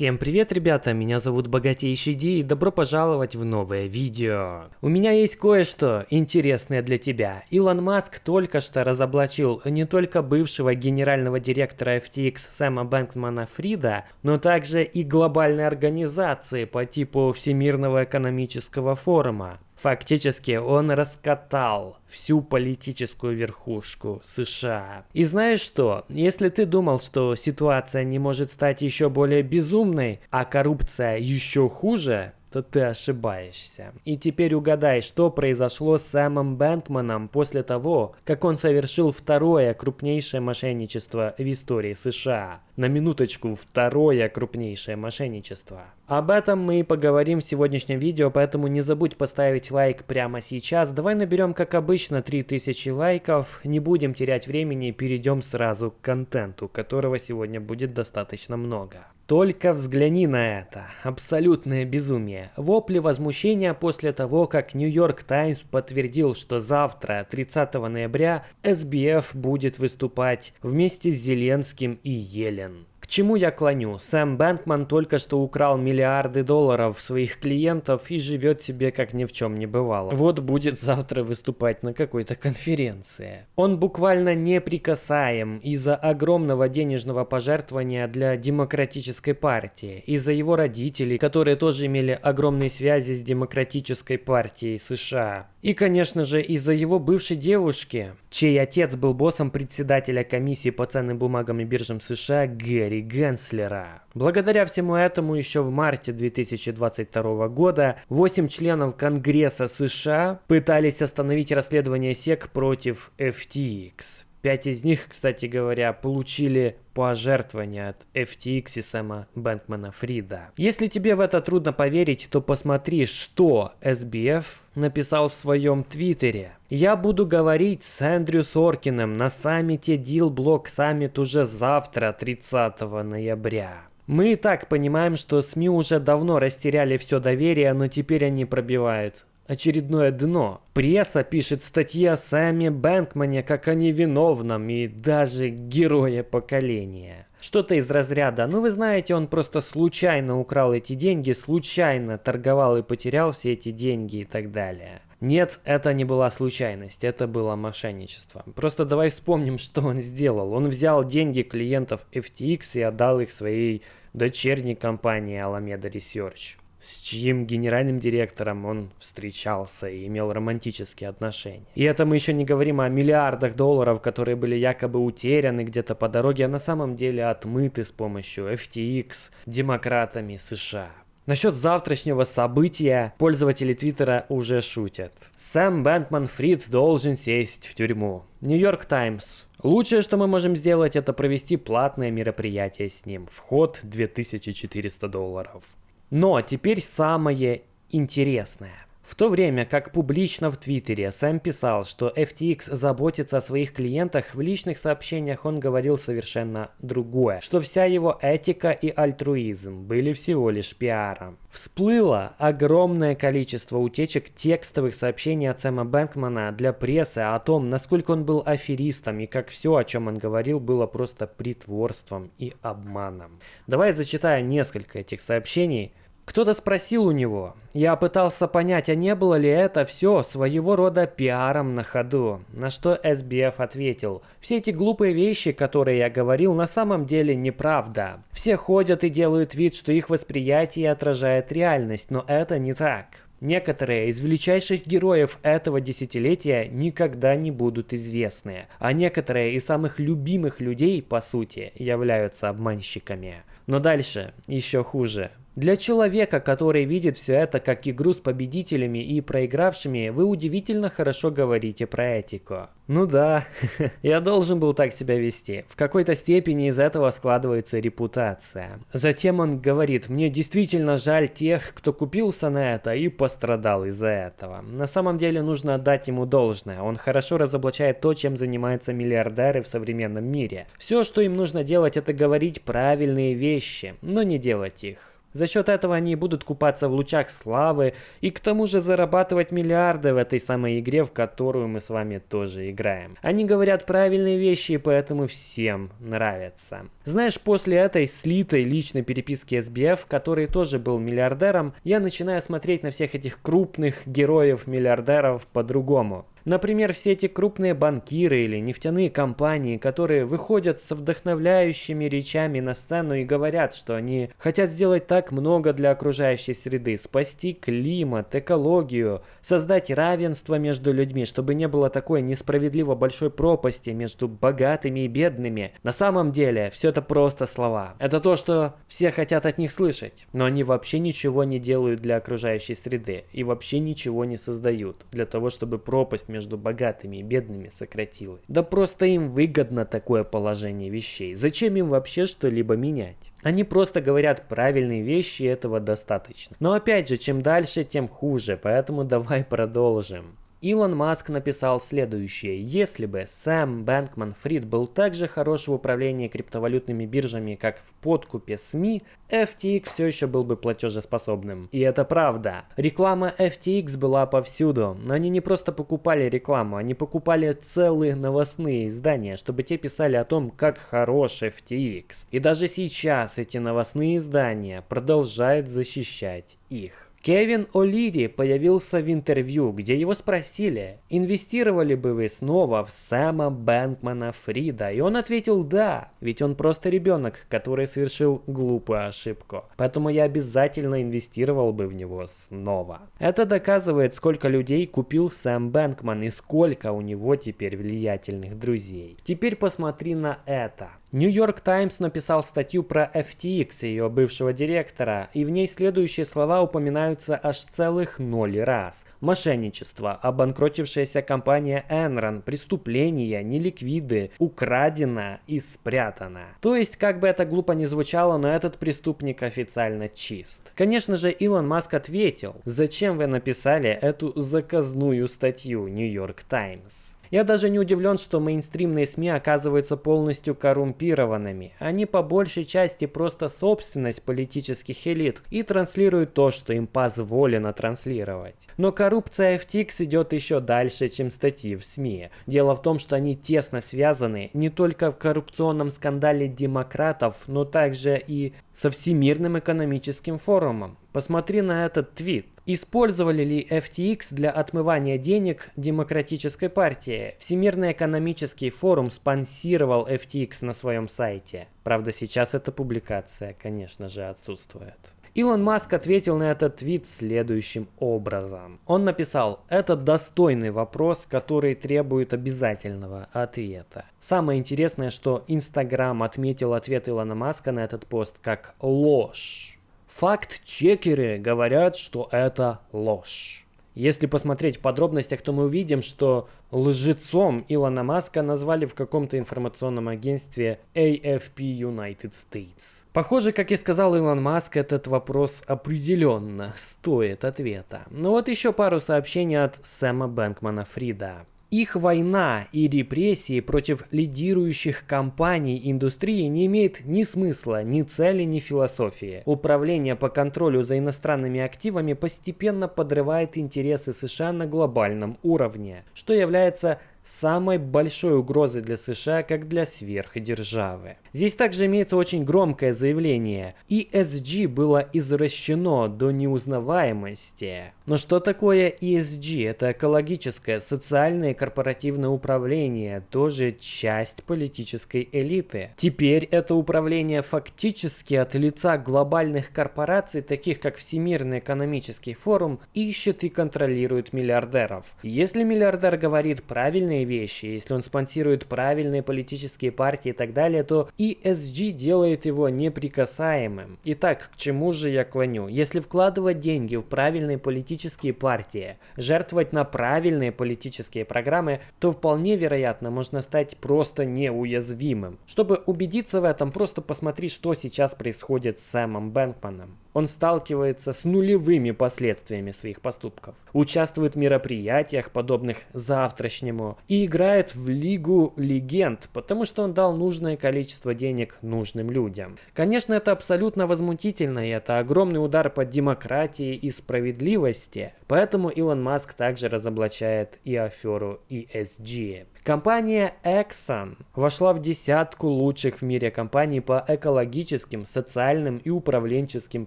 Всем привет, ребята, меня зовут Богатейший Ди и добро пожаловать в новое видео. У меня есть кое-что интересное для тебя. Илон Маск только что разоблачил не только бывшего генерального директора FTX Сэма Бэнкмана Фрида, но также и глобальной организации по типу Всемирного экономического форума. Фактически он раскатал всю политическую верхушку США. И знаешь что? Если ты думал, что ситуация не может стать еще более безумной, а коррупция еще хуже, то ты ошибаешься. И теперь угадай, что произошло с Сэмом Бэнкманом после того, как он совершил второе крупнейшее мошенничество в истории США. На минуточку, второе крупнейшее мошенничество. Об этом мы и поговорим в сегодняшнем видео, поэтому не забудь поставить лайк прямо сейчас. Давай наберем, как обычно, 3000 лайков. Не будем терять времени и перейдем сразу к контенту, которого сегодня будет достаточно много. Только взгляни на это. Абсолютное безумие. Вопли возмущения после того, как Нью-Йорк Таймс подтвердил, что завтра, 30 ноября, СБФ будет выступать вместе с Зеленским и Елен чему я клоню? Сэм Бэнкман только что украл миллиарды долларов своих клиентов и живет себе как ни в чем не бывало. Вот будет завтра выступать на какой-то конференции. Он буквально неприкасаем из-за огромного денежного пожертвования для демократической партии, из-за его родителей, которые тоже имели огромные связи с демократической партией США. И, конечно же, из-за его бывшей девушки, чей отец был боссом председателя комиссии по ценным бумагам и биржам США Гэри Генслера. Благодаря всему этому еще в марте 2022 года 8 членов Конгресса США пытались остановить расследование СЕК против FTX. Пять из них, кстати говоря, получили пожертвования от FTX и Сэма Бэнкмана Фрида. Если тебе в это трудно поверить, то посмотри, что SBF написал в своем твиттере. Я буду говорить с Эндрю Соркиным на саммите Deal Block Summit уже завтра, 30 ноября. Мы и так понимаем, что СМИ уже давно растеряли все доверие, но теперь они пробивают очередное дно. Пресса пишет статьи о Сэме Бэнкмане как о невиновном и даже герое поколения. Что-то из разряда, ну вы знаете, он просто случайно украл эти деньги, случайно торговал и потерял все эти деньги и так далее. Нет, это не была случайность, это было мошенничество. Просто давай вспомним, что он сделал. Он взял деньги клиентов FTX и отдал их своей дочерней компании Alameda Research с чьим генеральным директором он встречался и имел романтические отношения. И это мы еще не говорим о миллиардах долларов, которые были якобы утеряны где-то по дороге, а на самом деле отмыты с помощью FTX демократами США. Насчет завтрашнего события пользователи Твиттера уже шутят. Сэм Бэнкман Фриц должен сесть в тюрьму. Нью-Йорк Таймс. Лучшее, что мы можем сделать, это провести платное мероприятие с ним. Вход 2400 долларов. Но теперь самое интересное. В то время как публично в Твиттере Сэм писал, что FTX заботится о своих клиентах, в личных сообщениях он говорил совершенно другое, что вся его этика и альтруизм были всего лишь пиаром. Всплыло огромное количество утечек текстовых сообщений от Сэма Бэнкмана для прессы о том, насколько он был аферистом и как все, о чем он говорил, было просто притворством и обманом. Давай зачитаю несколько этих сообщений, кто-то спросил у него. Я пытался понять, а не было ли это все своего рода пиаром на ходу. На что SBF ответил. Все эти глупые вещи, которые я говорил, на самом деле неправда. Все ходят и делают вид, что их восприятие отражает реальность, но это не так. Некоторые из величайших героев этого десятилетия никогда не будут известны, а некоторые из самых любимых людей, по сути, являются обманщиками. Но дальше еще хуже. Для человека, который видит все это как игру с победителями и проигравшими, вы удивительно хорошо говорите про этику. Ну да, я должен был так себя вести. В какой-то степени из этого складывается репутация. Затем он говорит, мне действительно жаль тех, кто купился на это и пострадал из-за этого. На самом деле нужно отдать ему должное. Он хорошо разоблачает то, чем занимаются миллиардеры в современном мире. Все, что им нужно делать, это говорить правильные вещи, но не делать их. За счет этого они будут купаться в лучах славы и к тому же зарабатывать миллиарды в этой самой игре, в которую мы с вами тоже играем. Они говорят правильные вещи и поэтому всем нравятся. Знаешь, после этой слитой личной переписки SBF, который тоже был миллиардером, я начинаю смотреть на всех этих крупных героев-миллиардеров по-другому. Например, все эти крупные банкиры или нефтяные компании, которые выходят с вдохновляющими речами на сцену и говорят, что они хотят сделать так много для окружающей среды, спасти климат, экологию, создать равенство между людьми, чтобы не было такой несправедливо большой пропасти между богатыми и бедными. На самом деле, все это просто слова. Это то, что все хотят от них слышать, но они вообще ничего не делают для окружающей среды и вообще ничего не создают для того, чтобы пропасть между богатыми и бедными сократилась. Да просто им выгодно такое положение вещей. Зачем им вообще что-либо менять? Они просто говорят правильные вещи, и этого достаточно. Но опять же, чем дальше, тем хуже, поэтому давай продолжим. Илон Маск написал следующее. Если бы Сэм Бэнкман Фрид был так же хорош в управлении криптовалютными биржами, как в подкупе СМИ, FTX все еще был бы платежеспособным. И это правда. Реклама FTX была повсюду. Но они не просто покупали рекламу, они покупали целые новостные издания, чтобы те писали о том, как хорош FTX. И даже сейчас эти новостные издания продолжают защищать их. Кевин О'Лири появился в интервью, где его спросили, инвестировали бы вы снова в Сэма Бэнкмана Фрида, и он ответил да, ведь он просто ребенок, который совершил глупую ошибку, поэтому я обязательно инвестировал бы в него снова. Это доказывает, сколько людей купил Сэм Бэнкман и сколько у него теперь влиятельных друзей. Теперь посмотри на это. Нью-Йорк Таймс написал статью про FTX, ее бывшего директора, и в ней следующие слова упоминаются аж целых ноль раз. Мошенничество, обанкротившаяся компания Enron, преступления, неликвиды, украдено и спрятано. То есть, как бы это глупо ни звучало, но этот преступник официально чист. Конечно же, Илон Маск ответил, зачем вы написали эту заказную статью Нью-Йорк Таймс? Я даже не удивлен, что мейнстримные СМИ оказываются полностью коррумпированными. Они по большей части просто собственность политических элит и транслируют то, что им позволено транслировать. Но коррупция FTX идет еще дальше, чем статьи в СМИ. Дело в том, что они тесно связаны не только в коррупционном скандале демократов, но также и со Всемирным экономическим форумом. Посмотри на этот твит. Использовали ли FTX для отмывания денег Демократической партии? Всемирный экономический форум спонсировал FTX на своем сайте. Правда, сейчас эта публикация, конечно же, отсутствует. Илон Маск ответил на этот твит следующим образом. Он написал, это достойный вопрос, который требует обязательного ответа. Самое интересное, что Инстаграм отметил ответ Илона Маска на этот пост как ложь. Факт-чекеры говорят, что это ложь. Если посмотреть в подробностях, то мы увидим, что лжецом Илона Маска назвали в каком-то информационном агентстве AFP United States. Похоже, как и сказал Илон Маск, этот вопрос определенно стоит ответа. Но вот еще пару сообщений от Сэма Бэнкмана Фрида. Их война и репрессии против лидирующих компаний индустрии не имеет ни смысла, ни цели, ни философии. Управление по контролю за иностранными активами постепенно подрывает интересы США на глобальном уровне, что является самой большой угрозой для США, как для сверхдержавы. Здесь также имеется очень громкое заявление. ESG было извращено до неузнаваемости. Но что такое ESG? Это экологическое, социальное и корпоративное управление, тоже часть политической элиты. Теперь это управление фактически от лица глобальных корпораций, таких как Всемирный экономический форум, ищет и контролирует миллиардеров. Если миллиардер говорит правильные вещи, если он спонсирует правильные политические партии и так далее, то ESG делает его неприкасаемым. Итак, к чему же я клоню? Если вкладывать деньги в правильные политические партии, жертвовать на правильные политические программы, то вполне вероятно можно стать просто неуязвимым. Чтобы убедиться в этом, просто посмотри, что сейчас происходит с Сэмом Бэнкманом. Он сталкивается с нулевыми последствиями своих поступков, участвует в мероприятиях, подобных завтрашнему, и играет в Лигу Легенд, потому что он дал нужное количество денег нужным людям. Конечно, это абсолютно возмутительно, и это огромный удар по демократии и справедливости, поэтому Илон Маск также разоблачает и аферу ESG. Компания Exxon вошла в десятку лучших в мире компаний по экологическим, социальным и управленческим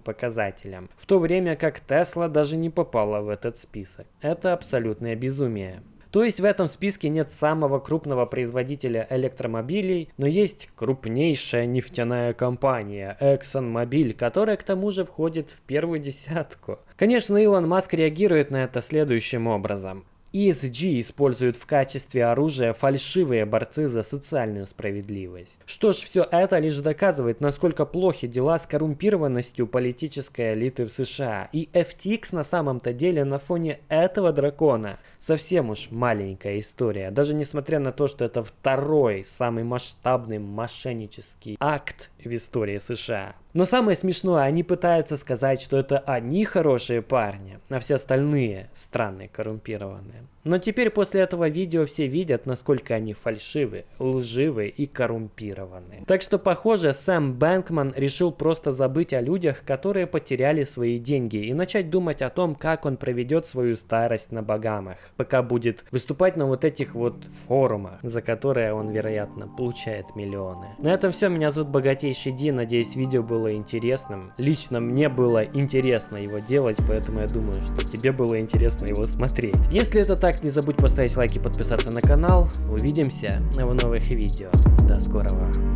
показателям, в то время как Tesla даже не попала в этот список. Это абсолютное безумие. То есть в этом списке нет самого крупного производителя электромобилей, но есть крупнейшая нефтяная компания ExxonMobil, которая к тому же входит в первую десятку. Конечно, Илон Маск реагирует на это следующим образом. ESG используют в качестве оружия фальшивые борцы за социальную справедливость. Что ж, все это лишь доказывает, насколько плохи дела с коррумпированностью политической элиты в США. И FTX на самом-то деле на фоне этого дракона совсем уж маленькая история. Даже несмотря на то, что это второй самый масштабный мошеннический акт в истории США. Но самое смешное, они пытаются сказать, что это они хорошие парни, а все остальные странные, коррумпированные. Но теперь после этого видео все видят, насколько они фальшивы, лживы и коррумпированы. Так что, похоже, Сэм Бэнкман решил просто забыть о людях, которые потеряли свои деньги, и начать думать о том, как он проведет свою старость на Багамах, пока будет выступать на вот этих вот форумах, за которые он, вероятно, получает миллионы. На этом все, меня зовут Богатейший Ди, надеюсь, видео было интересным. Лично мне было интересно его делать, поэтому я думаю, что тебе было интересно его смотреть. Если это так, не забудь поставить лайк и подписаться на канал. Увидимся в новых видео. До скорого.